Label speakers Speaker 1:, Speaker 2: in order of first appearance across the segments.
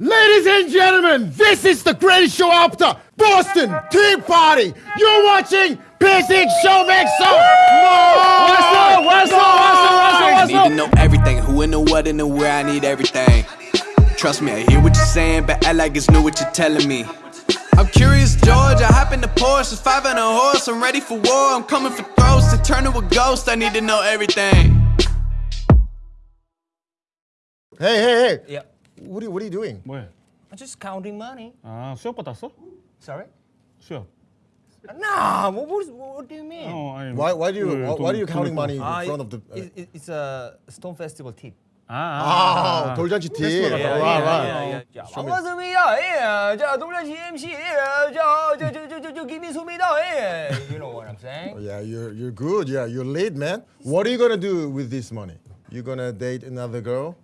Speaker 1: Ladies and gentlemen, this is the greatest show after Boston Tea Party. You're watching Basic Show Mix Up.
Speaker 2: What's up? What's up? What's up?
Speaker 3: I
Speaker 2: What's
Speaker 3: need to know everything. Who and the what and the where. I need everything. Trust me, I hear what you're saying, but act like it's new what you're telling me. I'm curious, George. I hop in the Porsche, it's five and a horse. I'm ready for war. I'm coming for throats to turn to a ghost. I need to know everything.
Speaker 1: Hey, hey, hey.
Speaker 2: Yeah.
Speaker 1: What are you, what are you doing?
Speaker 4: 뭐해?
Speaker 2: I'm just counting money.
Speaker 4: 아 수업 받았어?
Speaker 2: Sorry?
Speaker 4: 수업.
Speaker 2: Nah, what, what, what do you mean?
Speaker 4: 어, 아니,
Speaker 1: Why, why do you,
Speaker 4: 그
Speaker 1: why, why
Speaker 4: 돈-
Speaker 1: are you counting
Speaker 4: 돈을
Speaker 1: money in
Speaker 2: Ah,
Speaker 1: front of the?
Speaker 2: it- it- it's a Stone Festival tip.
Speaker 4: 아, 아, 아,
Speaker 1: Oh,
Speaker 4: 아.
Speaker 1: 돌잔치 티.
Speaker 4: 페스티벌
Speaker 1: Right,
Speaker 4: 갔다
Speaker 1: right.
Speaker 4: 와.
Speaker 2: 자, 반갑습니다. 예. 자, 동jan시 MC. 예. 자, 저, 저, 저, 저, 저, 김인수입니다. 예. You know what I'm saying?
Speaker 1: Yeah, you're you're good. Yeah, you're late, man. What are you gonna do with this money? You gonna date another girl?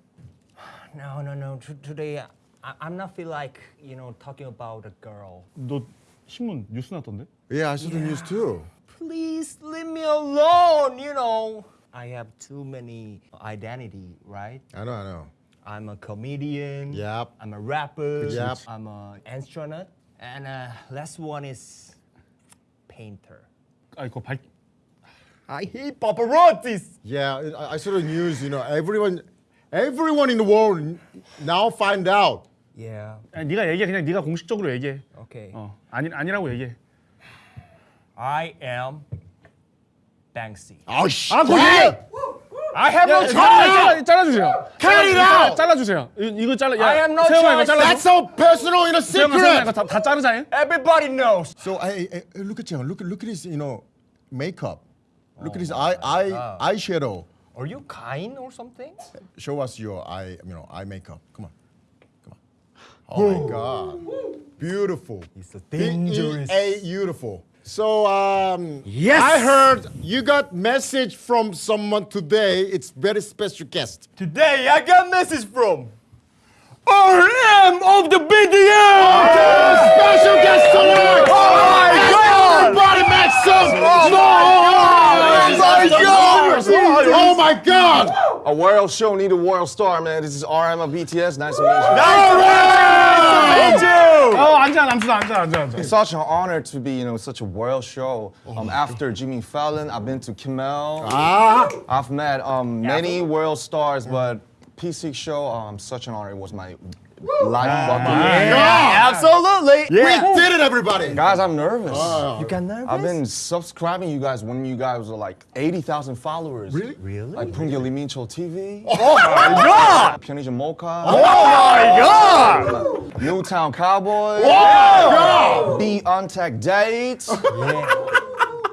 Speaker 2: No, no, no. T- today, I, I'm not feel like, you know, talking about a girl.
Speaker 4: 너 신문 뉴스 났던데?
Speaker 1: Yeah, I saw the news too.
Speaker 2: Please leave me alone, you know. I have too many identity, right?
Speaker 1: I know, I know.
Speaker 2: I'm a comedian.
Speaker 1: Yep.
Speaker 2: I'm a rapper.
Speaker 1: Yep.
Speaker 2: I'm a astronaut. And uh, last one is painter.
Speaker 4: 아 이거 발
Speaker 2: I hate paparazzis.
Speaker 1: Yeah, I, I saw the news. You know, everyone, everyone in the world now find out.
Speaker 2: Yeah.
Speaker 4: 아니, 네가 얘기해 그냥 네가 공식적으로 얘기해.
Speaker 2: Okay.
Speaker 4: 어 아니 아니라고 얘기해.
Speaker 2: I am Banksy.
Speaker 1: Oh shit!
Speaker 4: 아 얘기해.
Speaker 2: I have no
Speaker 4: 잘라 잘라주세요.
Speaker 1: Cut it out!
Speaker 4: 잘라주세요. 이- 이거 잘라.
Speaker 2: I have no choice.
Speaker 1: That's so personal, know,
Speaker 4: 세영아 세영아 이거
Speaker 1: secret.
Speaker 4: 다, 다 자르자. 잉?
Speaker 2: Everybody knows.
Speaker 1: So I, I, look at you. Look, look at this. You know, makeup. Look at this eye, eye, eyeshadow.
Speaker 2: Are you kind or something?
Speaker 1: Show us your eye, you know, eye makeup. Come on, come on. Oh my God, beautiful.
Speaker 2: It's so dangerous.
Speaker 1: A beautiful. So um,
Speaker 2: Yes!
Speaker 1: I heard you got message from someone today. It's very special guest.
Speaker 2: Today I got message from Oh, RM of the BTS!
Speaker 1: Oh, special guest tonight! Oh my god! Everybody make some oh,
Speaker 2: noise! Oh,
Speaker 1: oh my god!
Speaker 5: A world show need a world star, man. This is RM of BTS. Nice to meet you.
Speaker 2: Nice to meet you!
Speaker 4: Oh, 앉아, 앉아, 앉아, 앉아,
Speaker 5: It's such an honor to be, you know, such a world show. Um, after Jimmy Fallon, I've been to Kimmel.
Speaker 1: Ah.
Speaker 5: I've met um, many world stars, but PC show, um, such an honor. It was my life. Ah, yeah. yeah.
Speaker 2: absolutely. Yeah.
Speaker 1: We did it, everybody.
Speaker 5: Guys, I'm nervous.
Speaker 2: Uh, you got nervous?
Speaker 5: I've been subscribing you guys when you guys were like 80,000 followers.
Speaker 1: Really?
Speaker 2: Really?
Speaker 5: Like Pungi Lee Mincho TV.
Speaker 2: Oh, oh my god!
Speaker 5: Pyeonijin Mocha.
Speaker 2: Oh my god!
Speaker 5: Newtown Cowboys.
Speaker 2: Whoa!
Speaker 5: Be on tech dates. yeah.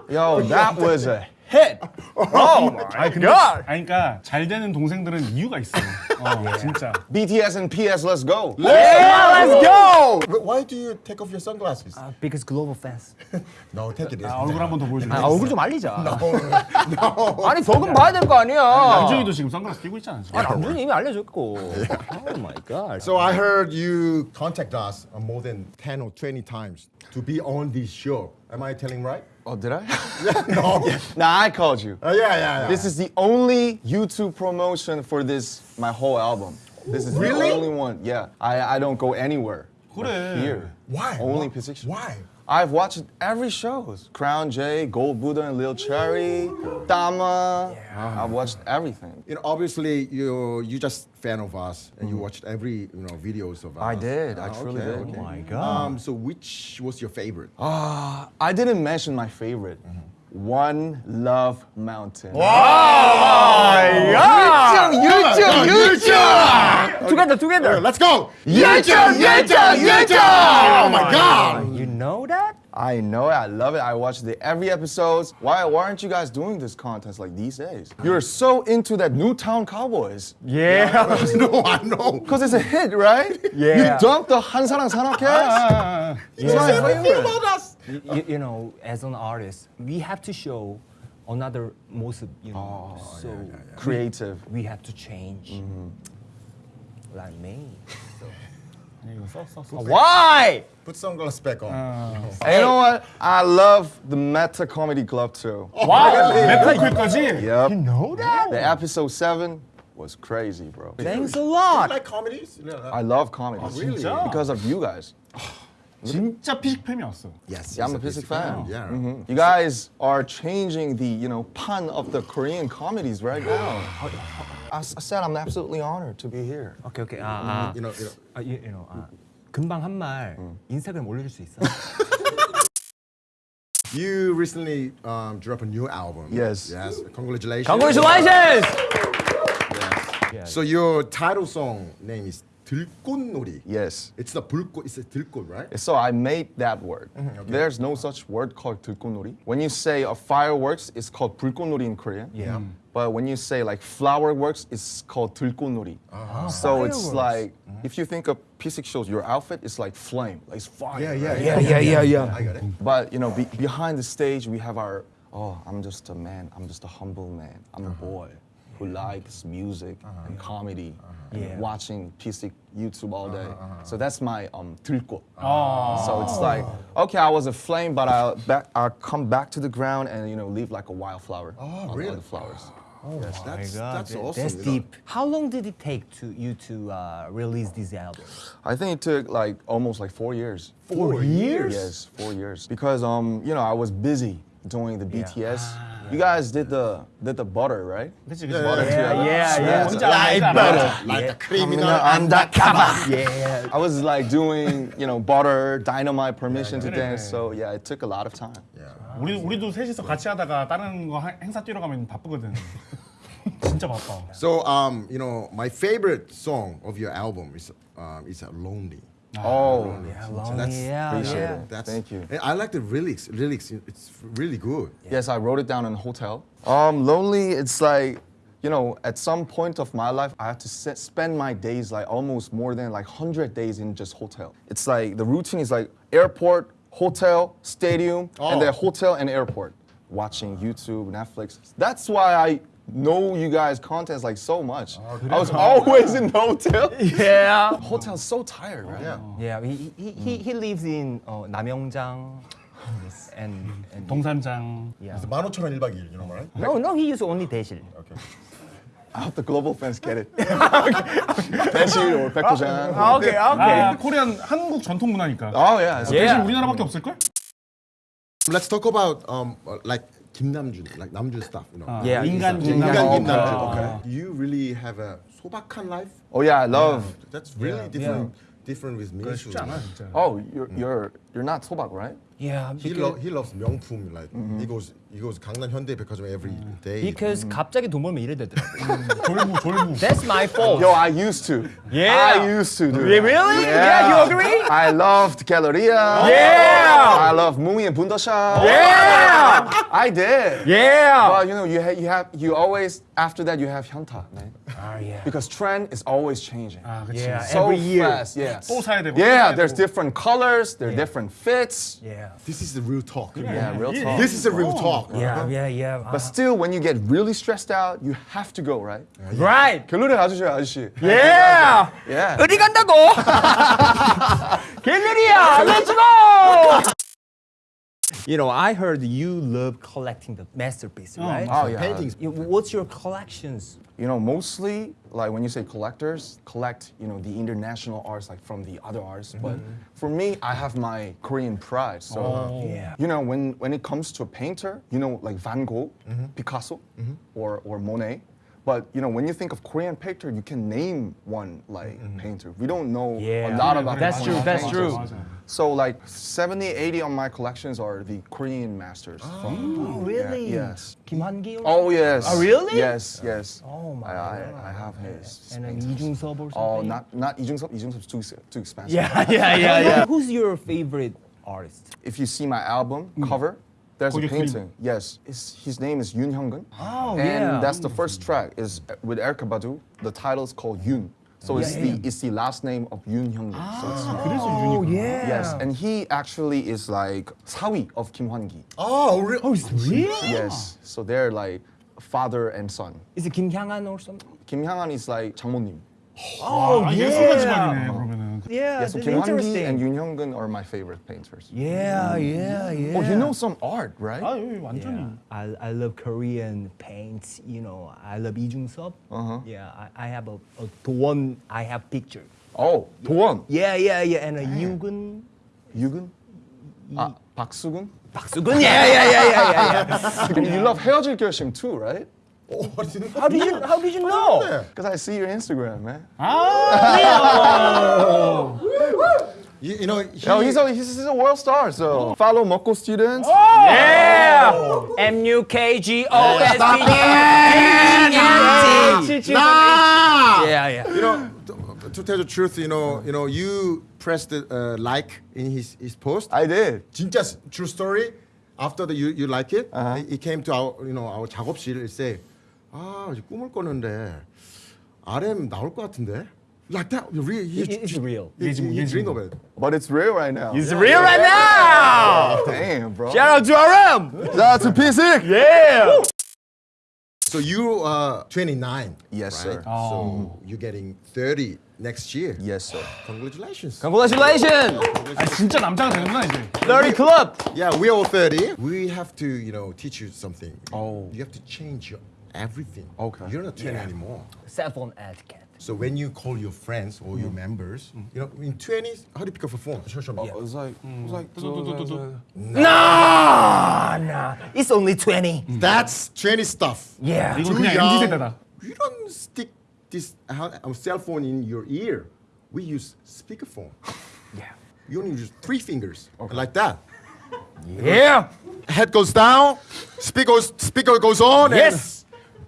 Speaker 5: Yo, that was a hit.
Speaker 2: Oh my God.
Speaker 4: 아니 그러니까 잘 되는 동생들은 이유가 있어. 어 진짜.
Speaker 5: BTS and PS, let's go.
Speaker 2: Yeah, let's go.
Speaker 1: But why do you take off your sunglasses?
Speaker 2: because global fans.
Speaker 1: no, take it.
Speaker 4: 아, 얼굴 한 번 더 보여줄래?
Speaker 2: 아, 얼굴 좀 알리자. 아니 적금 봐야 될 거 아니야.
Speaker 4: 남준이도 지금 선글라스 끼고 있잖아.
Speaker 2: 아, 남준이 이미 알려줬고. Oh my God.
Speaker 1: So I heard you contact us uh, more than 10 or 20 times to be on this show. Am I telling right?
Speaker 5: Oh, did I?
Speaker 1: no.
Speaker 5: nah, I called you.
Speaker 1: Uh, yeah, yeah, yeah.
Speaker 5: This is the only YouTube promotion for this, my whole album. This is
Speaker 1: Really?
Speaker 5: the only one. Yeah, I, I don't go anywhere. but
Speaker 4: 그래.
Speaker 5: Here.
Speaker 1: Why?
Speaker 5: Only? P6.
Speaker 1: Why?
Speaker 5: I've watched every shows. Crown J, Gold Buddha and Lil Cherry, Dama. I've watched everything.
Speaker 1: You know, obviously you you just fan of us and you watched every you know videos of us.
Speaker 5: I did. I
Speaker 1: Ah,
Speaker 5: truly
Speaker 1: okay,
Speaker 5: did.
Speaker 1: okay.
Speaker 5: Oh my
Speaker 1: Um, so which was your favorite?
Speaker 5: Uh, I didn't mention my favorite. One Love Mountain. Wow!
Speaker 2: YouTube, YouTube. Together, together.
Speaker 1: Let's go!
Speaker 2: YouTube, YouTube,
Speaker 1: Oh my God!
Speaker 2: know that?
Speaker 5: I know it. I love it. I watch the every episodes. Why, why aren't you guys doing this contest like these days? You're so into that Newtown Cowboys.
Speaker 2: Yeah.
Speaker 1: I no, I know.
Speaker 5: Because it's a hit, right?
Speaker 2: Yeah.
Speaker 5: You dumped the Han Sarang
Speaker 4: Sanakes. That's
Speaker 5: ah. my favorite.
Speaker 2: You, you, know, as an artist, we have to show another most, you know, oh, so yeah, yeah, yeah.
Speaker 5: creative.
Speaker 2: We, we, have to change. Mm -hmm. Like me. So.
Speaker 4: 아. 이거 써, 써, 써.
Speaker 2: Why?
Speaker 1: Put sunglasses back on.
Speaker 5: And you know what? I love the Meta Comedy Club too.
Speaker 4: 와, 메타크까지.
Speaker 5: Yep.
Speaker 2: know that?
Speaker 5: The episode seven, was crazy, bro.
Speaker 2: Thanks a lot.
Speaker 1: like comedies?
Speaker 5: I love comedies.
Speaker 1: really?
Speaker 4: 진짜?
Speaker 5: Because of you guys.
Speaker 4: 진짜 피식 팬이었어.
Speaker 1: Yes.
Speaker 5: Yeah, I'm
Speaker 1: he's
Speaker 5: a Physic fan.
Speaker 1: Yeah.
Speaker 5: Mhm. You guys are changing the, you know, pun of the Korean comedies right now. I, s- I said I'm absolutely honored to be here.
Speaker 2: 오케이 오케이. 아, 아.
Speaker 1: You know, you know.
Speaker 2: 아, you, you know, 아, 금방 한 말 인스타그램 올려줄 수 있어?
Speaker 1: You recently um, dropped a new album.
Speaker 5: Yes.
Speaker 1: Yes. Congratulations.
Speaker 2: Congratulations!
Speaker 1: Yes. So your title song name is 들꽃놀이.
Speaker 5: Yes.
Speaker 1: It's the 불꽃. It's a 들꽃, right?
Speaker 5: So I made that word. There's no such word called 들꽃놀이. When you say a fireworks, it's called 불꽃놀이 in Korean.
Speaker 2: Yeah.
Speaker 5: But when you say like flower works, it's called 들꽃놀이. so it's
Speaker 2: Fireworks.
Speaker 5: like if you think of P6 shows, your outfit is like flame, like it's fire.
Speaker 1: Yeah, yeah,
Speaker 5: right?
Speaker 2: Yeah, yeah, yeah, yeah.
Speaker 1: I got it.
Speaker 5: But you know, be, behind the stage, we have our. Oh, I'm just a man. I'm just a humble man. I'm a boy who likes music and comedy and
Speaker 2: Yeah.
Speaker 5: watching PC YouTube all day. So that's my um 들꽃. So it's like okay, I was a flame, but I'll back. I'll come back to the ground and you know leave like a wildflower
Speaker 1: Oh,
Speaker 5: on
Speaker 1: really?
Speaker 5: the flowers.
Speaker 1: Yes, that's,
Speaker 2: My God,
Speaker 1: that's
Speaker 2: that-
Speaker 1: awesome.
Speaker 2: That's
Speaker 1: you know.
Speaker 2: deep. How long did it take to you to uh, release this album?
Speaker 5: I think it took like almost like four years.
Speaker 1: Four years?
Speaker 5: Yes, four years. Because um, you know, I was busy doing the
Speaker 2: Yeah.
Speaker 5: BTS. You guys did the did the butter, right?
Speaker 4: 그치 그치.
Speaker 1: Yeah,
Speaker 2: Yeah, yeah, yeah.
Speaker 4: 뭔지 알아, 뭔지 알아.
Speaker 1: Like a criminal
Speaker 5: undercover.
Speaker 2: Yeah.
Speaker 5: I was like doing, you know, butter, dynamite, permission to dance. So yeah, it took a lot of time.
Speaker 4: 우리 우리도 셋이서 같이 하다가 다른 거 하- 행사 뛰러 가면 바쁘거든. 진짜 바빠.
Speaker 1: So um, you know, my favorite song of your album is um, is uh, Lonely.
Speaker 5: Oh,
Speaker 1: So that's
Speaker 2: yeah,
Speaker 5: appreciate
Speaker 2: yeah.
Speaker 5: it.
Speaker 1: That's,
Speaker 5: Thank you.
Speaker 1: I like the lyrics. Lyrics, it's really good.
Speaker 5: Yes, I wrote it down in a hotel. Um, lonely, it's like, you know, at some point of my life, I have to se- spend my days like almost more than like 100 days in just hotel. It's like the routine is like airport, hotel, stadium, and then hotel and airport. Watching YouTube, Netflix. That's why I know you guys' contents like so much. I was always in the hotel.
Speaker 2: Yeah.
Speaker 5: Hotel's so tired, right?
Speaker 1: Yeah.
Speaker 2: Yeah. He he, he, he lives in uh, 남영장 and, and
Speaker 4: 동산장.
Speaker 2: yeah.
Speaker 1: It's 15,000원 1박 2일, you know, right?
Speaker 2: No, no, he used only 대실.
Speaker 1: Okay.
Speaker 5: I hope the global fans get it. 대실 or 백호장.
Speaker 2: Okay,
Speaker 4: 아 코리안 한국 전통 문화니까.
Speaker 5: Oh yeah. it's-
Speaker 4: 대신
Speaker 2: Yeah.
Speaker 4: 우리나라밖에 없을 걸?
Speaker 1: Let's talk about um, uh, like Kim Namjoon, like Namjoon stuff, you know.
Speaker 2: Yeah.
Speaker 4: 인간
Speaker 5: 인간
Speaker 1: 인간
Speaker 5: Oh,
Speaker 1: Kim Namjoon.
Speaker 5: okay.
Speaker 1: Okay. You really have a 소박한 life.
Speaker 5: Oh yeah, I love.
Speaker 1: That's really different. Different with me.
Speaker 4: 쉽지 않아 진짜.
Speaker 5: Oh, you're you're you're not 소박, right?
Speaker 2: Yeah,
Speaker 1: He,
Speaker 2: because,
Speaker 1: lo- he loves 명품. Like he goes he goes 강남 현대백화점 every day.
Speaker 2: because 갑자기 돈 벌면 이래 되더라고.
Speaker 4: 졸부 졸부.
Speaker 2: That's my fault.
Speaker 5: Yo, I used to.
Speaker 2: Yeah.
Speaker 5: I used to do.
Speaker 2: Yeah,
Speaker 5: that.
Speaker 2: really? Yeah, you agree?
Speaker 5: I loved Galleria.
Speaker 2: Yeah.
Speaker 5: I love Mooney and Bundosha.
Speaker 2: Yeah.
Speaker 5: I did.
Speaker 2: Yeah.
Speaker 5: But you know, you ha- you have you always after that you have Hyunta, man.
Speaker 2: Oh, yeah.
Speaker 5: Because trend is always changing.
Speaker 4: 아 그치.
Speaker 2: Yeah.
Speaker 5: so
Speaker 2: every year.
Speaker 5: fast, yeah.
Speaker 4: 또 사야 되고.
Speaker 5: Yeah,
Speaker 4: 또 사야
Speaker 5: there's
Speaker 4: 되고.
Speaker 5: different colors, there are different fits.
Speaker 2: Yeah.
Speaker 1: This is the real talk.
Speaker 5: Yeah, real
Speaker 4: Yeah.
Speaker 5: talk.
Speaker 1: This is the real talk.
Speaker 2: Yeah, yeah, yeah.
Speaker 5: But still, when you get really stressed out, you have to go, right?
Speaker 2: right.
Speaker 5: 결론에 가주셔요, 아저씨.
Speaker 2: Yeah.
Speaker 5: Yeah.
Speaker 2: 어디 간다고? 갤러리야, let's go. You know, I heard you love collecting the masterpiece, oh right?
Speaker 5: Oh yeah.
Speaker 1: Paintings.
Speaker 2: You- What's your collections?
Speaker 5: You know, mostly like when you say collectors, collect you know the international arts like from the other artists. Mm-hmm. But for me, I have my Korean pride. So oh.
Speaker 2: Yeah.
Speaker 5: you know when when it comes to a painter, you know like Van Gogh, mm-hmm. Picasso, mm-hmm. or or Monet. But you know, when you think of Korean painter, you can name one like mm -hmm. painter. We don't know
Speaker 2: yeah.
Speaker 5: a lot about
Speaker 2: That's true, that's true.
Speaker 5: So like 70, 80 of my collections are the Korean masters.
Speaker 2: Oh, from,
Speaker 5: really?
Speaker 2: Yeah, yes. Kim Hwan-gi?
Speaker 5: Oh, yes.
Speaker 2: Oh, really?
Speaker 5: Yes, yes.
Speaker 2: Oh, my
Speaker 5: I,
Speaker 2: God.
Speaker 5: I, I have his.
Speaker 2: And then Lee Jung-sub or oh, something?
Speaker 5: Oh, not, not Lee Jung-sub. Lee Jung too, too expensive.
Speaker 2: Yeah, yeah, yeah, yeah. Who's your favorite artist?
Speaker 5: If you see my album mm. cover, there's a painting. Yes, it's, his name is Yoon Hyunggun.
Speaker 2: Oh,
Speaker 5: and
Speaker 2: yeah.
Speaker 5: that's the first track is uh, with Erykah Badu. The title is called Yoon. So yeah, it's
Speaker 2: yeah.
Speaker 5: the it's the last name of Yoon Hyunggun. So it's,
Speaker 2: oh, yeah.
Speaker 5: Yes, and he actually is like Sawi of Kim Hwan Gi.
Speaker 1: Oh, really?
Speaker 2: Oh, it's really?
Speaker 5: Yes. So they're like father and son.
Speaker 2: Is it Kim Hyang An or something?
Speaker 5: Kim Hyang An is like 장모님.
Speaker 2: Oh,
Speaker 4: oh yeah. 그러면은.
Speaker 2: Yeah,
Speaker 5: Yeah, so
Speaker 2: that's
Speaker 5: Kim Han-gi
Speaker 2: interesting.
Speaker 5: and Yoon Hyung-gun are my favorite painters.
Speaker 2: Yeah, yeah, yeah.
Speaker 5: Oh, you know some art, right?
Speaker 4: 아 여기 완전히.
Speaker 2: Yeah, I, I love Korean paints. You know, I love Lee Jung Sub.
Speaker 5: Uh-huh.
Speaker 2: Yeah, I, I have a, a the one I have picture.
Speaker 5: Oh, 도원,
Speaker 2: Yeah, yeah, yeah, and a Yugun.
Speaker 5: 유근, 아, 박수근.
Speaker 2: 박수근. Yeah, yeah, yeah, yeah, yeah.
Speaker 5: And you love 헤어질 결심 too, right?
Speaker 2: How did you How did you know?
Speaker 5: Because I see your Instagram, man.
Speaker 1: You, you know, he,
Speaker 5: Yo, he's a he's a world star, so follow Mokko students.
Speaker 2: Yeah. M U K G O S P E
Speaker 1: nah!
Speaker 2: Yeah, yeah.
Speaker 1: You know, to, to tell the truth, you know, you know, you pressed the uh, like in his, his post.
Speaker 5: I did.
Speaker 1: 진짜 s- true story. After the, you you like it,
Speaker 5: Uh-huh.
Speaker 1: he, he came to our you know our 작업실 and say, 아 이제 꿈을 꿨는데 RM 나올 것 같은데. Like that, you really, he,
Speaker 2: It- it's real.
Speaker 1: He, he, he
Speaker 4: 예지몽,
Speaker 1: dreamed
Speaker 4: 예지몽.
Speaker 1: of it.
Speaker 5: But it's real right now.
Speaker 2: It's real right now.
Speaker 5: Damn, bro.
Speaker 2: Shout out to RM.
Speaker 5: Shout out to P6.
Speaker 2: Yeah.
Speaker 1: So you are 29.
Speaker 5: Yes,
Speaker 1: right?
Speaker 5: sir.
Speaker 1: So you're getting 30 next year.
Speaker 5: Yes, sir.
Speaker 1: Congratulations.
Speaker 2: Congratulations.
Speaker 4: 아 진짜 남자가 되는구나 이제.
Speaker 2: 30 Club.
Speaker 1: Yeah, we're all 30. We have to, you know, teach you something.
Speaker 5: Oh.
Speaker 1: You have to change your everything.
Speaker 5: Okay.
Speaker 1: You're not 20 yeah. anymore.
Speaker 2: Cell phone etiquette.
Speaker 1: So when you call your friends or your members, you know, in 20s, how do you pick up a phone? Sure, sure.
Speaker 5: yeah. It's like, it's mm. like,
Speaker 2: no, no, it's only 20.
Speaker 1: That's 20 stuff.
Speaker 2: Yeah.
Speaker 1: Too young. You don't stick this cell phone in your ear. We use speakerphone.
Speaker 2: Yeah.
Speaker 1: You only use three fingers, okay. like that.
Speaker 2: Yeah.
Speaker 1: Head goes down, speaker goes, speaker goes on.
Speaker 2: Yes.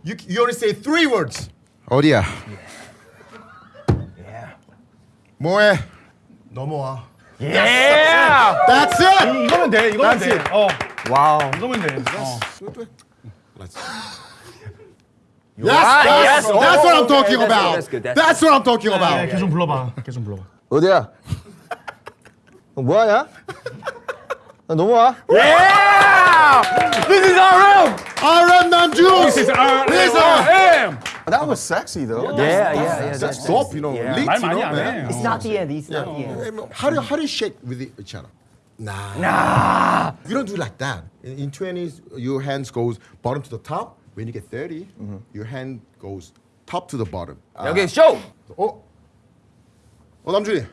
Speaker 1: You you only say three words. 어디야?
Speaker 2: Yeah.
Speaker 1: 뭐해? 넘어와.
Speaker 2: Yeah.
Speaker 1: That's it.
Speaker 4: 이거면 돼. 이거면
Speaker 1: That's
Speaker 4: 돼.
Speaker 1: it.
Speaker 4: 어.
Speaker 2: Wow.
Speaker 4: 이거면 돼. 어.
Speaker 1: Let's. Yes, that's,
Speaker 2: yes.
Speaker 1: that's what I'm
Speaker 2: Oh,
Speaker 1: talking
Speaker 2: okay, that's
Speaker 1: about.
Speaker 2: good, that's good, that's
Speaker 1: That's what I'm talking
Speaker 4: 야,
Speaker 1: about.
Speaker 4: 걔좀 불러봐. 걔좀 불러봐.
Speaker 5: 어디야? 너 뭐하냐? 넘어와.
Speaker 2: Yeah! This is RM!
Speaker 1: RM Namjoon!
Speaker 4: This is RM!
Speaker 1: This is
Speaker 2: RM!
Speaker 5: That was sexy though.
Speaker 2: Yeah, yeah, that's, yeah.
Speaker 1: That's, that's, that's dope, you know.
Speaker 2: Yeah.
Speaker 1: You know, man.
Speaker 2: It's not the end. It's yeah. not the end.
Speaker 1: How do you, how do you shake with each other? Nah.
Speaker 2: Nah.
Speaker 1: You don't do like that. In, in 20s, your hands goes bottom to the top. When you get 30, mm -hmm. your hand goes top to the bottom.
Speaker 2: Uh, show.
Speaker 1: Oh, oh, Namjoon.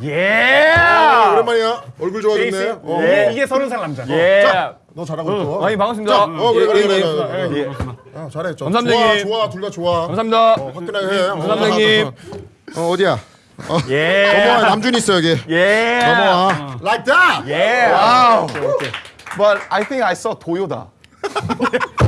Speaker 2: Yeah.
Speaker 1: 오랜만이야. 얼굴 좋아졌네. 어.
Speaker 4: 이게 이게 서른 살 남자.
Speaker 2: Yeah.
Speaker 1: 너 잘하고 있어.
Speaker 2: 아니 반갑습니다.
Speaker 1: 자, 어 그래 그래
Speaker 2: 예,
Speaker 1: 그래.
Speaker 2: 예,
Speaker 1: 그래,
Speaker 2: 예.
Speaker 1: 그래. 어, 잘해. 저,
Speaker 2: 감사합니다,
Speaker 1: 좋아 좋아 둘 다 좋아.
Speaker 2: 감사합니다.
Speaker 1: 어, 화끈하게 해. 어,
Speaker 2: 감사합니다,
Speaker 1: 어, 어디야?
Speaker 2: 예.
Speaker 1: 넘어와 남준 있어 여기.
Speaker 2: 예.
Speaker 1: 넘어와. Like that.
Speaker 2: 예.
Speaker 5: Wow. But I think I saw Toyota.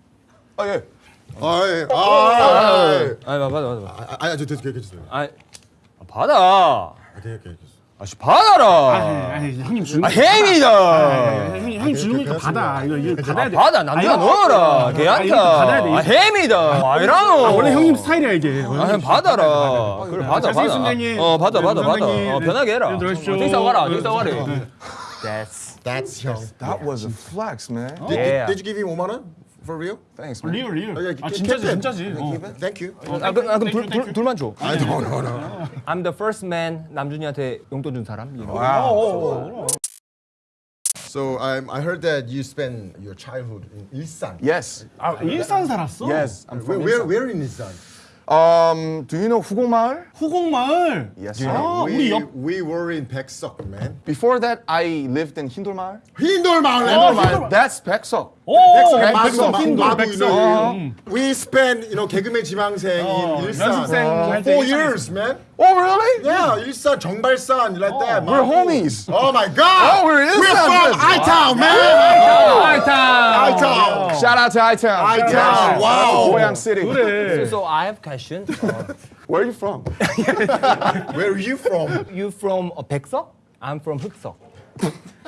Speaker 5: 아 예.
Speaker 1: 아, 예. 아, 예.
Speaker 2: 아, 받아, 받아, 받아.
Speaker 1: 아, 아, 저, 저, 저, 괜찮습니다.
Speaker 2: 아, 받아.
Speaker 1: 아, 네, 네, 네.
Speaker 2: 아씨, 받아라.
Speaker 4: 아니 형님 주는
Speaker 2: 아,
Speaker 4: 거.
Speaker 2: 햄이다.
Speaker 4: 형님 형님 주는 거니까 받아. 이거 이거 받아야 돼.
Speaker 2: 받아,
Speaker 4: 아니,
Speaker 2: 넣어라.
Speaker 4: 아,
Speaker 2: 걔한테.
Speaker 4: 이거 받아야 돼.
Speaker 2: 아, 햄이다. 와이라노.
Speaker 4: 아, 원래 형님 스타일이야 이게.
Speaker 2: 아, 형 받아라. 그래, 받아, 받아. 어, 받아,
Speaker 4: 네,
Speaker 2: 받아, 받아. 어,
Speaker 4: 네.
Speaker 2: 편하게 해라.
Speaker 4: 네. 어,
Speaker 2: 저기 싸워가라, 저기
Speaker 4: 네. 네.
Speaker 2: That's.
Speaker 1: That's young.
Speaker 5: That was a flex, man.
Speaker 1: Did you give him 5만 원? For real?
Speaker 5: Thanks, man.
Speaker 4: 리얼 리얼.
Speaker 1: 어, 야,
Speaker 4: 아
Speaker 1: keep
Speaker 4: 진짜지
Speaker 1: it.
Speaker 4: 진짜지. 어.
Speaker 1: Thank you.
Speaker 2: 아, 그, 아, 그럼
Speaker 4: 땡큐,
Speaker 2: 둘, 둘,
Speaker 4: 땡큐.
Speaker 2: 둘만 줘.
Speaker 1: I don't know. No.
Speaker 2: I'm the first man 남준이한테 용돈 준 사람. You know?
Speaker 1: So um, I heard that you spent your childhood in Ilsan.
Speaker 5: Yes.
Speaker 4: 아 일산 살았어?
Speaker 5: Yes. I'm
Speaker 1: Where,
Speaker 5: from
Speaker 1: where,
Speaker 5: Ilsan.
Speaker 1: where in Ilsan?
Speaker 5: Um, do you know 후곡마을?
Speaker 4: 후곡마을.
Speaker 5: Yes, sir.
Speaker 4: 아
Speaker 1: we,
Speaker 4: 우리 옆.
Speaker 1: we were in Baeksuk, man.
Speaker 5: Before that, I lived in 흰돌마을.
Speaker 1: 흰돌마을.
Speaker 5: 흰돌마을. That's 백석.
Speaker 4: 오.
Speaker 1: 백석,
Speaker 4: 백석
Speaker 1: 백석,
Speaker 4: 흰돌
Speaker 1: 마부
Speaker 4: 백석.
Speaker 1: 있는. We spent, you know, 개그맨 지망생
Speaker 4: 어,
Speaker 1: in Ilsan.
Speaker 4: 연습생
Speaker 1: for
Speaker 4: 할때
Speaker 1: four
Speaker 4: 일산에
Speaker 1: years, man.
Speaker 5: Oh, really?
Speaker 1: Yeah, Ilsan, 정발산, like that.
Speaker 5: We're
Speaker 1: 마부.
Speaker 5: homies.
Speaker 1: Oh my God.
Speaker 5: Oh, we're in
Speaker 1: We're
Speaker 5: Ilsan,
Speaker 1: from
Speaker 5: man.
Speaker 1: I-Town, man.
Speaker 2: 아이타.
Speaker 1: I-Town.
Speaker 5: Shout out to I-Town.
Speaker 1: I-Town. Wow.
Speaker 5: 고양 City.
Speaker 4: 그래.
Speaker 2: So I have question. Uh,
Speaker 5: Where are you from?
Speaker 1: Where are you from?
Speaker 2: You from uh, 백석? I'm from 흑석.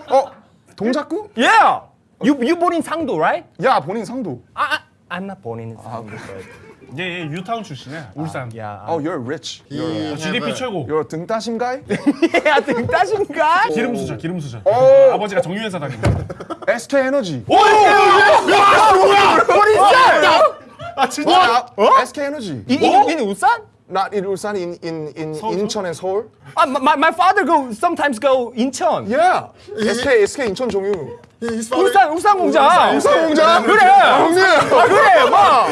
Speaker 5: 어 동작구?
Speaker 2: Yeah. You you born in 상도, right?
Speaker 5: 야 본인 상도.
Speaker 2: I, I I'm not born in 상도. but
Speaker 4: 얘, 얘 유타운 출신이야. 울산.
Speaker 2: yeah.
Speaker 5: Oh, you're rich. You're,
Speaker 4: GDP 최고.
Speaker 5: you're a 등 따심 guy?
Speaker 2: 야, 등 따신가?
Speaker 4: 기름 수저, 기름 수저.
Speaker 5: 오.
Speaker 4: 아버지가 정유회사 다니고.
Speaker 5: SK 에너지.
Speaker 4: 아 진짜?
Speaker 5: SK 에너지.
Speaker 2: 이, 이, 인 울산?
Speaker 5: Not in 울산, in in in
Speaker 4: 서울?
Speaker 5: 인천 and 서울.
Speaker 2: 아, my, my father go sometimes go 인천.
Speaker 5: Yeah. SK SK 인천 종유.
Speaker 1: Father-
Speaker 2: 울산 울산 공장.
Speaker 5: 울산 공장.
Speaker 2: 그래.
Speaker 5: 형님.
Speaker 2: 아, 그래, 막.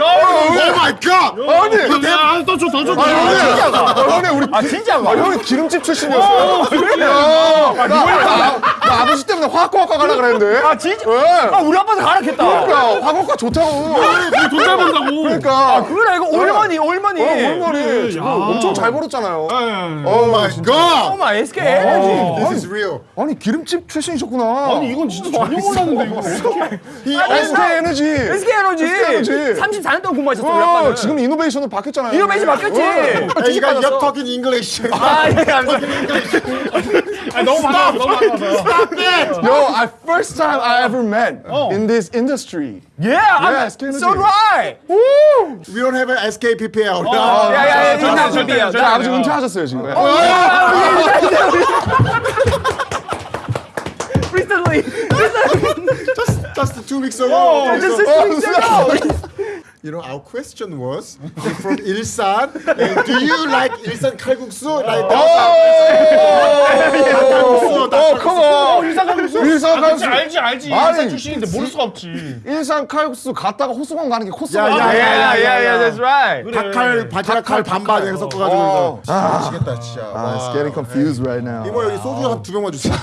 Speaker 1: Oh my god!
Speaker 5: 아니.
Speaker 4: 야, 더 줘, 더 줘. 더 줘.
Speaker 5: 아, 형님 우리
Speaker 2: 아, 진짜가.
Speaker 5: 아, 형이 기름집 출신이었어요. 야, 나, 나, 나 아버지 때문에 화학과학과 가려 그랬는데.
Speaker 2: 아, 진짜?
Speaker 5: 왜?
Speaker 2: 아, 우리 아빠도 가르쳤다.
Speaker 5: 그러니까 화학과 좋다고.
Speaker 4: 돈 잘 번다고.
Speaker 5: 그러니까.
Speaker 2: 그래, 이거 올머니, 올머니.
Speaker 5: 어, 올머니 지금. 엄청 잘 벌었잖아요.
Speaker 1: Oh my god!
Speaker 2: 어마, SK 에너지.
Speaker 1: This is real.
Speaker 5: 아니 기름집 출신이셨구나.
Speaker 4: 아니 이건 진짜 전혀 몰랐는데 이거 어떻게?
Speaker 5: SK 에너지.
Speaker 2: SK 에너지.
Speaker 5: 에너지.
Speaker 2: 34년 동안 공부하셨어, 우리
Speaker 5: 어,
Speaker 2: 아빠는.
Speaker 5: 지금 이노베이션으로 바뀌었잖아요.
Speaker 2: 이노베이션 바뀌었지.
Speaker 1: Hey, you guys, you're talking English.
Speaker 2: 아, 예, 감사합니다.
Speaker 4: 아, 너무 많아, 너무 많아서.
Speaker 5: Yo, I first time I ever met
Speaker 4: Oh.
Speaker 5: in this industry.
Speaker 2: Yeah, I'm,
Speaker 5: SK
Speaker 2: so do I.
Speaker 5: Woo!
Speaker 1: We don't have an SK PPL.
Speaker 2: 야, 야, 야,
Speaker 4: 저,
Speaker 2: 인상
Speaker 4: 저,
Speaker 2: 준비해요.
Speaker 4: 저,
Speaker 5: 제
Speaker 4: 저,
Speaker 5: 아버지
Speaker 4: 저.
Speaker 5: 은퇴하셨어요 지금.
Speaker 1: Just, just two weeks ago.
Speaker 2: Oh, just
Speaker 1: So-
Speaker 2: two weeks ago.
Speaker 1: You know, our question was from Ilsan. and do you like Ilsan kalguksu? Like
Speaker 5: 오, 어, 컴온.
Speaker 4: 일산 칼국수.
Speaker 5: 일산
Speaker 4: 아, 그치,
Speaker 5: 칼국수.
Speaker 4: 알지, 알지. 일산 출신인데 모를 수가 없지.
Speaker 5: 일산 칼국수 갔다가 호수공원 가는 게 코스가
Speaker 1: 야, 야,
Speaker 2: Yeah, yeah, yeah, yeah, that's right.
Speaker 1: 닭칼 바지락 칼 반반 이렇게 섞어가지고
Speaker 5: 어.
Speaker 1: 해서 미치겠다 진짜.
Speaker 5: Ah, it's getting confused right now.
Speaker 1: 이모 여기 소주 한 두 병만 주세요.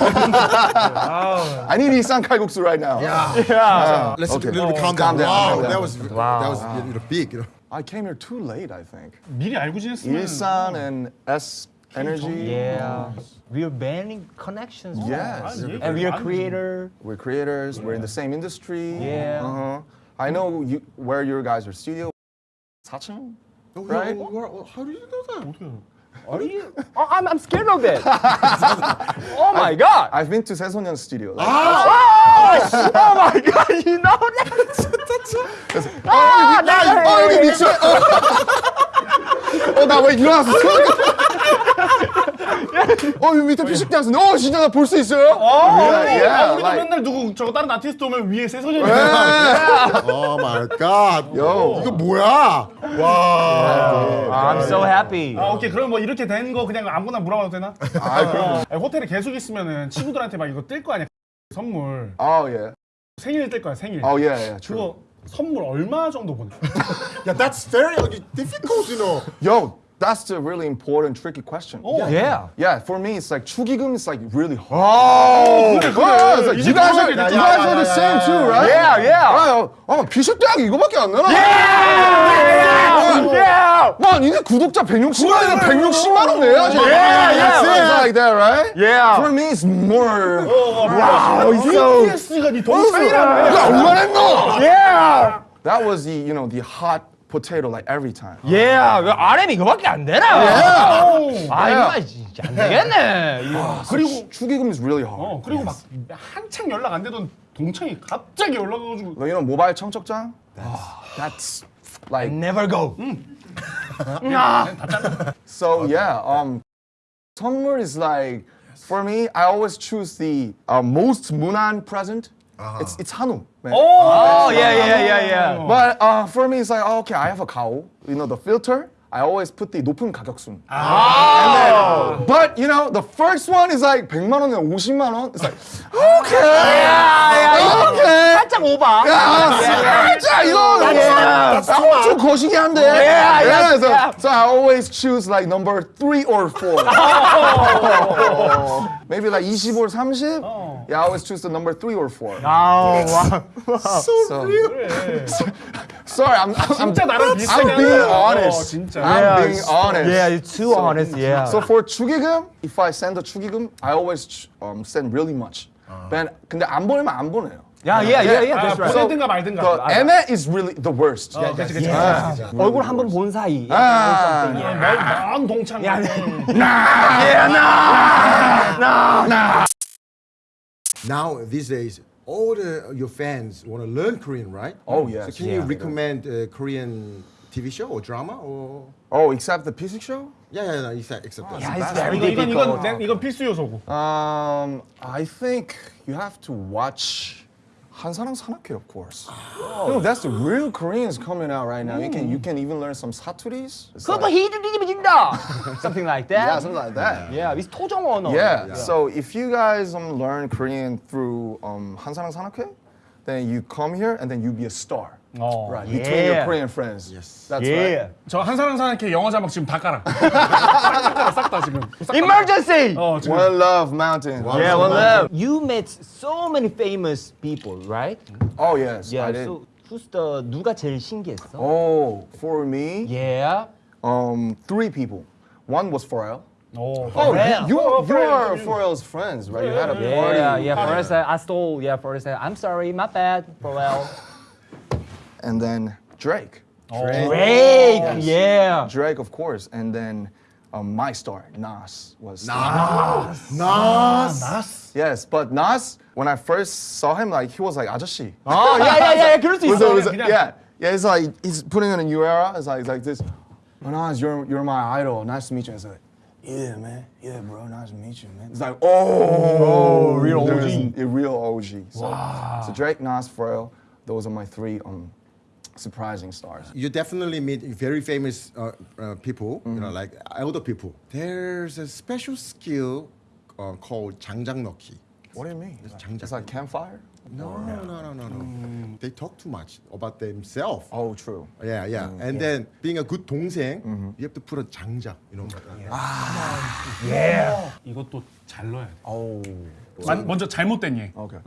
Speaker 5: I need 일산 칼국수 right now.
Speaker 2: Yeah.
Speaker 1: Let's
Speaker 5: Okay.
Speaker 1: a little bit calm down. Wow, that was that was you know, big. You know.
Speaker 5: I came here too late, I think.
Speaker 4: 미리 알고 지냈으면.
Speaker 5: 일산 and S Energy.
Speaker 2: Yeah. We're banning connections.
Speaker 5: Yes.
Speaker 4: 아니,
Speaker 2: And we're
Speaker 4: 아니지.
Speaker 2: creator.
Speaker 5: We're creators. We're in the same industry.
Speaker 2: Yeah.
Speaker 5: Uh-huh. I know you, where your guys are studio. 사층? Right?
Speaker 1: How do you know that?
Speaker 2: Are you? Oh, I'm, I'm scared of that. oh my god.
Speaker 5: I've been to 새소년 studio. Like,
Speaker 2: Oh, oh my god, you know that? 아, 나,
Speaker 5: 어 여기 미쳐. 어 나 왜 일어났어? 어 여기 밑에 피식대 왔어. 어 진짜 나 볼 수 있어요?
Speaker 4: 아,
Speaker 5: yeah, yeah,
Speaker 4: 우리도
Speaker 5: like-
Speaker 4: 맨날 누구 저거 다른 아티스트 오면 위에 새소년이
Speaker 1: Oh my god.
Speaker 5: Yo.
Speaker 1: 이거 뭐야? 와.
Speaker 2: I'm so happy.
Speaker 4: 아 오케이 그럼 뭐 이렇게 된 거 그냥 아무거나 물어봐도 되나?
Speaker 5: 아 그럼.
Speaker 4: 아니, 호텔에 계속 있으면은 친구들한테 막 이거 뜰 거 아니야 선물
Speaker 5: Oh yeah.
Speaker 4: 생일 뜰 거야 생일
Speaker 5: yeah, yeah. True.
Speaker 4: 그거 선물 얼마 정도 보내?
Speaker 1: Yeah, that's very difficult, you know.
Speaker 5: Yo, that's a really important, tricky question.
Speaker 4: 어.
Speaker 2: Yeah.
Speaker 5: Yeah, for me, it's like 축의금 is like really hard. Oh,
Speaker 4: 그래, 그래.
Speaker 5: it's like,
Speaker 4: 이제
Speaker 5: you guys are,
Speaker 4: 그거야,
Speaker 5: you
Speaker 4: 야,
Speaker 5: guys
Speaker 1: 야,
Speaker 5: are the
Speaker 1: 야,
Speaker 5: same
Speaker 1: 야,
Speaker 5: too,
Speaker 1: 야,
Speaker 5: right?
Speaker 2: Yeah, yeah.
Speaker 5: 아, 아, 비식대학이 이거밖에 안 나나?
Speaker 2: Yeah.
Speaker 5: 와, 니네 구독자 160만이면 160만 원 내야지.
Speaker 2: Yeah, yeah.
Speaker 5: It's like that, right?
Speaker 2: Yeah.
Speaker 5: For me, it's more.
Speaker 4: 와우
Speaker 5: so-
Speaker 4: BTS가 네 동생이라며
Speaker 5: 야, 얼마나 했노?
Speaker 2: Yeah.
Speaker 5: That was the, you know, the hot potato like every time.
Speaker 2: Yeah. 왜 RM 이거밖에 안 되나? 아, 이거 진짜 안 되겠네. 이거.
Speaker 5: 그리고 축의금 is really hard.
Speaker 4: 어 그리고 막 한창 연락 안 되던 동창이 갑자기 연락와가지고
Speaker 5: You know, 모바일 청첩장? That's like
Speaker 2: Never go.
Speaker 5: So yeah, um, 선물 is like for me. I always choose the uh, most 무난 present. It's it's 한우. Man.
Speaker 2: Oh, yeah, yeah, yeah, yeah.
Speaker 5: But uh, for me, it's like oh, okay, I have a 가오. You know the filter. I always put the 높은 가격순. And then, but you know the first one is like 100만 원에 50만 원. It's like okay, okay.
Speaker 2: 살짝 오바.
Speaker 5: 야, 살짝 이거 야, 좀 거시기 한데.
Speaker 2: Yeah, yeah,
Speaker 5: so,
Speaker 2: yeah.
Speaker 5: so I always choose like number three or four. Maybe like 20 or 30. Yeah, I always choose the number three or four.
Speaker 2: 아우, 와.
Speaker 5: So, sorry, I'm I'm,
Speaker 4: 진짜 나랑
Speaker 5: I'm
Speaker 4: 비슷하게
Speaker 5: being
Speaker 4: 하네. 어,
Speaker 5: honest.
Speaker 4: 진짜.
Speaker 5: I'm being honest.
Speaker 2: Yeah, you're too honest. Yeah.
Speaker 5: So for 축의금, if I send a 축의금, I always ch- um, send really much. But 근데 안 보내면 안 보내요.
Speaker 2: 야, 야, 야, 야,
Speaker 4: 아,
Speaker 2: that's right.
Speaker 4: 보내든가 말든가.
Speaker 5: The
Speaker 4: 아,
Speaker 5: Emmet is really the worst.
Speaker 4: 어, 그치, 그치.
Speaker 2: 얼굴 한 번 본 사이.
Speaker 5: 아,
Speaker 4: 먼, 먼 동창.
Speaker 2: 야,
Speaker 1: Now these days, all the, your fans want to learn Korean, right?
Speaker 5: Oh, yes.
Speaker 1: So can
Speaker 5: Yeah.
Speaker 1: you recommend a Korean TV show or drama or?
Speaker 5: Oh, except the physics show?
Speaker 1: Yeah, yeah, no, except except that.
Speaker 2: Yeah, it's very
Speaker 4: 이건, 이건, 이건,
Speaker 2: difficult.
Speaker 4: 내- 이건 필수 요소고.
Speaker 5: Um, I think you have to watch 한사랑 산악회, of course. You know, that's the real Koreans coming out right now. You can you can even learn some 사투리s. It's
Speaker 2: 그거
Speaker 5: like-
Speaker 2: 히드리지진다. Something like that.
Speaker 5: yeah, something like that.
Speaker 2: Yeah, with 토종 언어.
Speaker 5: Yeah. So if you guys um, learn Korean through um, 한사랑 산악회, then you come here and then you be a star.
Speaker 4: 어.
Speaker 5: Right. Between your
Speaker 2: Yeah.
Speaker 5: Korean friends.
Speaker 1: Yes.
Speaker 5: That's
Speaker 2: Yeah.
Speaker 5: right.
Speaker 4: 저 한사람 사람께 영어 자막 지금 다 깔아. 싹 다 지금. 싹 다.
Speaker 2: Emergency.
Speaker 4: 어, 지금.
Speaker 5: One Love Mountain.
Speaker 2: Yeah, one love. You met so many famous people, right?
Speaker 5: Oh yes,
Speaker 2: Yeah.
Speaker 5: I did.
Speaker 2: So who's the 누가 제일 신기했어?
Speaker 5: Oh, for me,
Speaker 2: Yeah.
Speaker 5: um, three people. One was Pharrell.
Speaker 4: 어,
Speaker 5: Oh,
Speaker 2: Pharrell.
Speaker 5: you,
Speaker 4: Oh,
Speaker 5: you
Speaker 4: Pharrell,
Speaker 5: are
Speaker 4: you-
Speaker 5: Pharrell's friends, right? You had a
Speaker 2: Yeah,
Speaker 5: party.
Speaker 2: yeah. First I, I stole. Yeah, first I, I'm sorry, my bad. Pharrell.
Speaker 5: And then Drake.
Speaker 2: Drake. Yeah.
Speaker 5: Drake, of course. And then um, my star, Nas, was.
Speaker 1: Nas.
Speaker 5: Yes, but Nas, when I first saw him, like he was like 아저씨.
Speaker 2: 어, yeah, yeah, yeah. 그럴 수
Speaker 5: Was-
Speaker 2: 있어.
Speaker 5: was-
Speaker 4: 그냥-
Speaker 5: yeah, yeah. It's like he's putting in a new era. It's like like this. Oh, Nas, you're you're my idol. Nice to meet you. It's like, yeah, man. Yeah, bro. Nice to meet you, man. It's like, oh,
Speaker 4: real
Speaker 5: there's
Speaker 4: OG.
Speaker 5: A real OG. So, so Drake, Nas, Pharrell. Those are my three um surprising stars.
Speaker 1: You definitely meet very famous uh, uh, people, you
Speaker 5: Mm-hmm.
Speaker 1: know, like elder people. There's a special skill uh, called 장작 넣기.
Speaker 5: What do you mean? It's,
Speaker 1: 장작.
Speaker 5: it's like campfire.
Speaker 1: No, no, no, no, no. They talk too much about themselves.
Speaker 5: Oh, true.
Speaker 1: Yeah, yeah.
Speaker 5: Mm,
Speaker 1: and then being a good 동생,
Speaker 5: Mm-hmm.
Speaker 1: you have to put a 장작, you know.
Speaker 4: 이것도 잘 넣어야 돼.
Speaker 5: Oh.
Speaker 4: 만- 먼저 잘못된 예.
Speaker 5: Okay.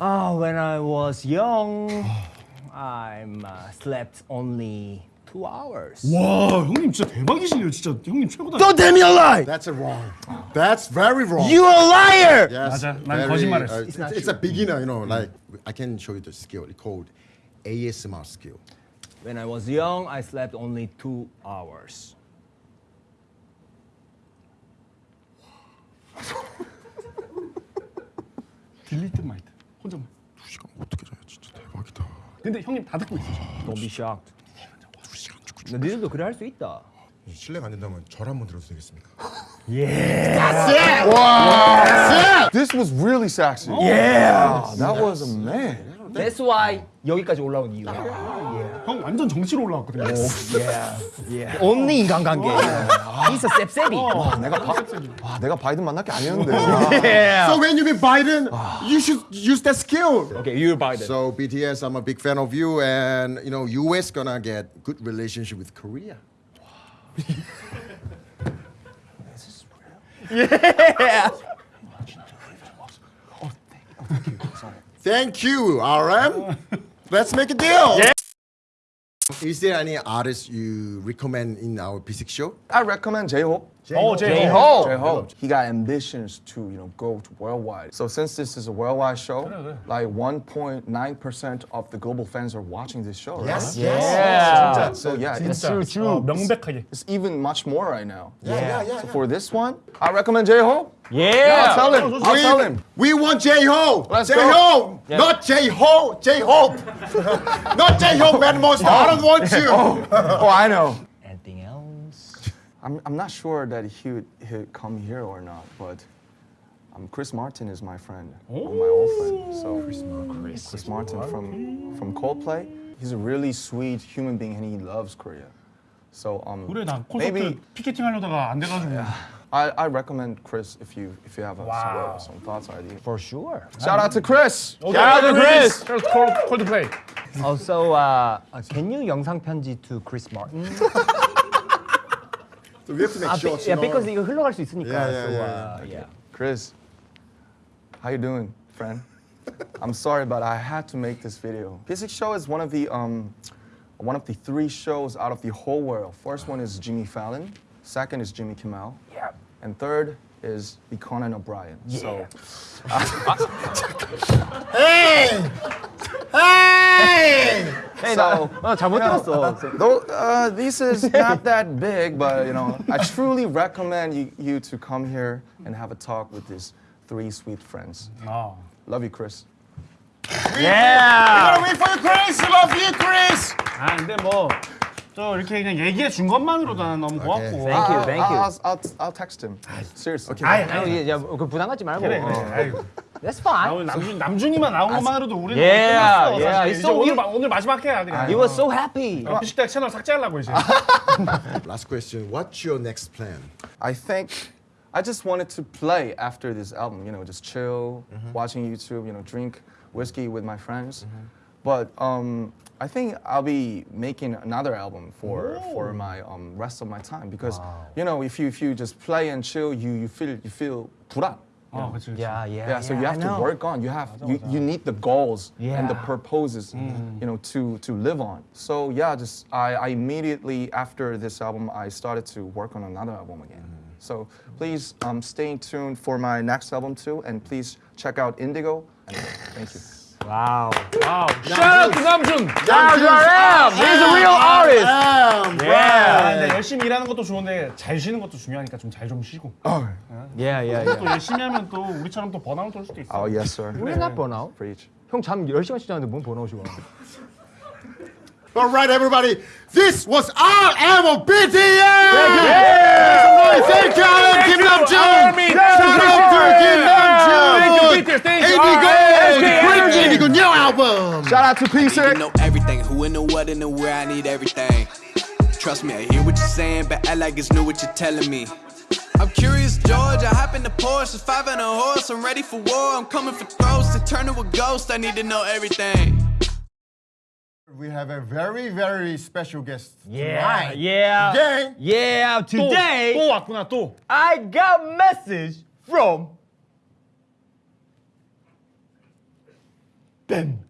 Speaker 2: Ah, when I was young, I uh, slept only two hours.
Speaker 4: 와, 형님 진짜 대박이시네요. 진짜 형님 최고다.
Speaker 2: Don't tell me a lie.
Speaker 1: That's a wrong. That's very wrong.
Speaker 2: You a liar.
Speaker 1: Yes,
Speaker 4: 맞아. 난
Speaker 1: very,
Speaker 4: 거짓말했어.
Speaker 1: uh, it's, it's a beginner, you know. Like I can show you the skill. It's called ASMR skill.
Speaker 2: When I was young, I slept only two hours.
Speaker 4: 딜리트 마이트. 혼자만.
Speaker 1: 두 시간 어떻게 자요? 진짜 대박이다.
Speaker 4: 근데 형님 다 듣고 있어.
Speaker 2: Don't be shocked. 너 니들도 그래 할 수 있다.
Speaker 1: 실례가 안 된다면 절 한번 들어도 되겠습니까?
Speaker 5: This was really sexy. Yeah. that was a man.
Speaker 2: That's why 여기까지 올라온 이유야.
Speaker 4: 형 완전 정치로 올라왔거든요.
Speaker 2: Only 인간관계. He's a 셉셉이.
Speaker 5: 내가 바, 와, 내가 바이든 만날 게 아니었는데.
Speaker 1: So when you meet Biden, you should use that skill.
Speaker 2: Okay, you Biden.
Speaker 1: So BTS, I'm a big fan of you, and you know, US gonna get good relationship with Korea. Thank you, RM. Let's make a deal. Is there any artist you recommend in our P6 show?
Speaker 5: I recommend J-Hope.
Speaker 4: Oh, J
Speaker 2: Ho.
Speaker 5: J Ho. He got ambitions to you know go to worldwide. So since this is a worldwide show, like 1.9 percent of the global fans are watching this show. Right?
Speaker 1: Yes. Yes.
Speaker 2: Yeah.
Speaker 5: So yeah, it's
Speaker 4: true. True. Oh, 명백하게.
Speaker 5: It's even much more right now.
Speaker 1: Yeah. Yeah.
Speaker 5: yeah, So for this one, I recommend J Ho.
Speaker 2: Yeah. yeah.
Speaker 5: I'll tell him. I'll
Speaker 1: we,
Speaker 5: tell him.
Speaker 1: We want J Ho.
Speaker 5: Let's
Speaker 1: J Ho. Yeah. Not J Ho. J Hope. Not J Ho, Mad Monster. I don't want you.
Speaker 5: Oh. oh, I know.
Speaker 2: Anything else?
Speaker 5: I'm, I'm not sure that he would he'd come here or not, but um, Chris Martin is my friend, my old friend. So Chris, Chris Martin from from Coldplay. He's a really sweet human being and he loves Korea. So um,
Speaker 4: 그래 나 콘서트
Speaker 5: maybe
Speaker 4: 피켓팅 하려다가 안 돼가지고.
Speaker 5: I, I recommend Chris if you if you have a,
Speaker 4: Wow.
Speaker 5: some, some thoughts or ideas.
Speaker 2: For sure.
Speaker 5: Shout out to Chris.
Speaker 4: Okay,
Speaker 2: Shout out to Chris.
Speaker 4: 콜드 플레이.
Speaker 2: Also, uh, uh, can you 영상 편지 to Chris Martin?
Speaker 1: So we have to make
Speaker 2: 아, shots. yeah, because you 흘러갈 수 있으니까.
Speaker 1: Yeah, yeah,
Speaker 2: so,
Speaker 1: yeah.
Speaker 2: Uh, yeah.
Speaker 5: Chris, how you doing, friend? I'm sorry, but I had to make this video. Psick Show is one of the um, one of the three shows out of the whole world. First one is Jimmy Fallon. Second is Jimmy Kimmel.
Speaker 2: Yeah.
Speaker 5: And third is the Conan O'Brien. Yeah. So.
Speaker 1: Uh, hey! Hey!
Speaker 2: 에이, 나,
Speaker 5: So-
Speaker 2: 나 잘못 들었어.
Speaker 5: though uh, this is not that big, but you know, I truly recommend you, you to come here and have a talk with these three sweet friends.
Speaker 4: 어.
Speaker 5: Love you, Chris.
Speaker 2: Yeah.
Speaker 1: Wait for you, Chris! Love you, Chris!
Speaker 4: 아 근데 뭐 저 이렇게 그냥 얘기해 준 것만으로도 나는 너무 고맙고.
Speaker 2: Thank you, thank you.
Speaker 5: I'll, I'll, I'll text him. Seriously.
Speaker 4: 아이,
Speaker 2: 아니,
Speaker 4: 아이,
Speaker 2: 야, 그 부담 갖지 말고.
Speaker 4: 그래 그래.
Speaker 2: 어.
Speaker 4: 아이고.
Speaker 2: That's
Speaker 4: 나
Speaker 2: fine.
Speaker 4: 오늘 남준 남준이만 나온 것만으로도 우리는
Speaker 2: Yeah,
Speaker 4: 끝났어.
Speaker 2: yeah,
Speaker 4: 사실.
Speaker 2: it's
Speaker 4: 이제
Speaker 2: so
Speaker 4: 오늘
Speaker 2: you-
Speaker 4: 마- 오늘 마지막 해야 그냥.
Speaker 2: You were so happy.
Speaker 4: 어, 피식대 채널 삭제하려고 이제.
Speaker 1: Last question. What's your next plan?
Speaker 5: I think I just wanted to play after this album, you know, just chill, watching YouTube, you know, drink whiskey with my friends. But um, I think I'll be making another album for for my um, rest of my time because you know if you if you just play and chill, you you feel you feel 불안.
Speaker 4: 어, 그렇지. 그렇지.
Speaker 2: Yeah, yeah.
Speaker 5: Yeah, so you
Speaker 2: I
Speaker 5: have to
Speaker 2: know.
Speaker 5: work on. You have you, you need the goals and the
Speaker 2: Yeah.
Speaker 5: purposes, you know, to to live on. So yeah, just I, I immediately after this album, I started to work on another album again. So please um, stay tuned for my next album too, and please check out Indigo. And thank you.
Speaker 2: 와우.
Speaker 4: 와우.
Speaker 2: Shout out to 남준. That's RM. He's a real artist.
Speaker 4: 아,
Speaker 2: Yeah.
Speaker 4: 열심히 일하는 것도 좋은데 잘 쉬는 것도 중요하니까 좀 잘 좀 쉬고.
Speaker 2: Yeah, yeah,
Speaker 4: 또
Speaker 2: yeah.
Speaker 4: 열심히 하면 또 우리처럼 또 번아웃 올 수도 있어.
Speaker 5: Oh yes, sir.
Speaker 2: We're not burnout.
Speaker 5: Preach.
Speaker 2: 형잠 10시간씩 자는데 뭔 번아웃이 와.
Speaker 1: All right, everybody. This was our album, BTS! Yeah! Thank you, Alan Kim Namjoon!
Speaker 2: Army.
Speaker 1: Shout out to Kim Namjoon!
Speaker 2: Thank you, BTS. Thank you,
Speaker 1: Indigo!
Speaker 2: SK
Speaker 1: The great
Speaker 2: Energy.
Speaker 1: Indigo new album!
Speaker 5: Shout out to
Speaker 3: I need
Speaker 5: Peace.
Speaker 3: to know everything. Who and the what and the where. I need everything. Trust me, I hear what you're saying, but act like it's new what you're telling me. I'm curious, George. I hop in the Porsche, it's five and a horse. I'm ready for war. I'm coming for throats to turn to a ghost. I need to know everything.
Speaker 1: We have a very, very special guest
Speaker 2: Yeah,
Speaker 1: tonight.
Speaker 2: yeah.
Speaker 1: Today,
Speaker 2: Yeah,
Speaker 4: 또,
Speaker 2: today
Speaker 4: 또 왔구나 또.
Speaker 2: I got message from them.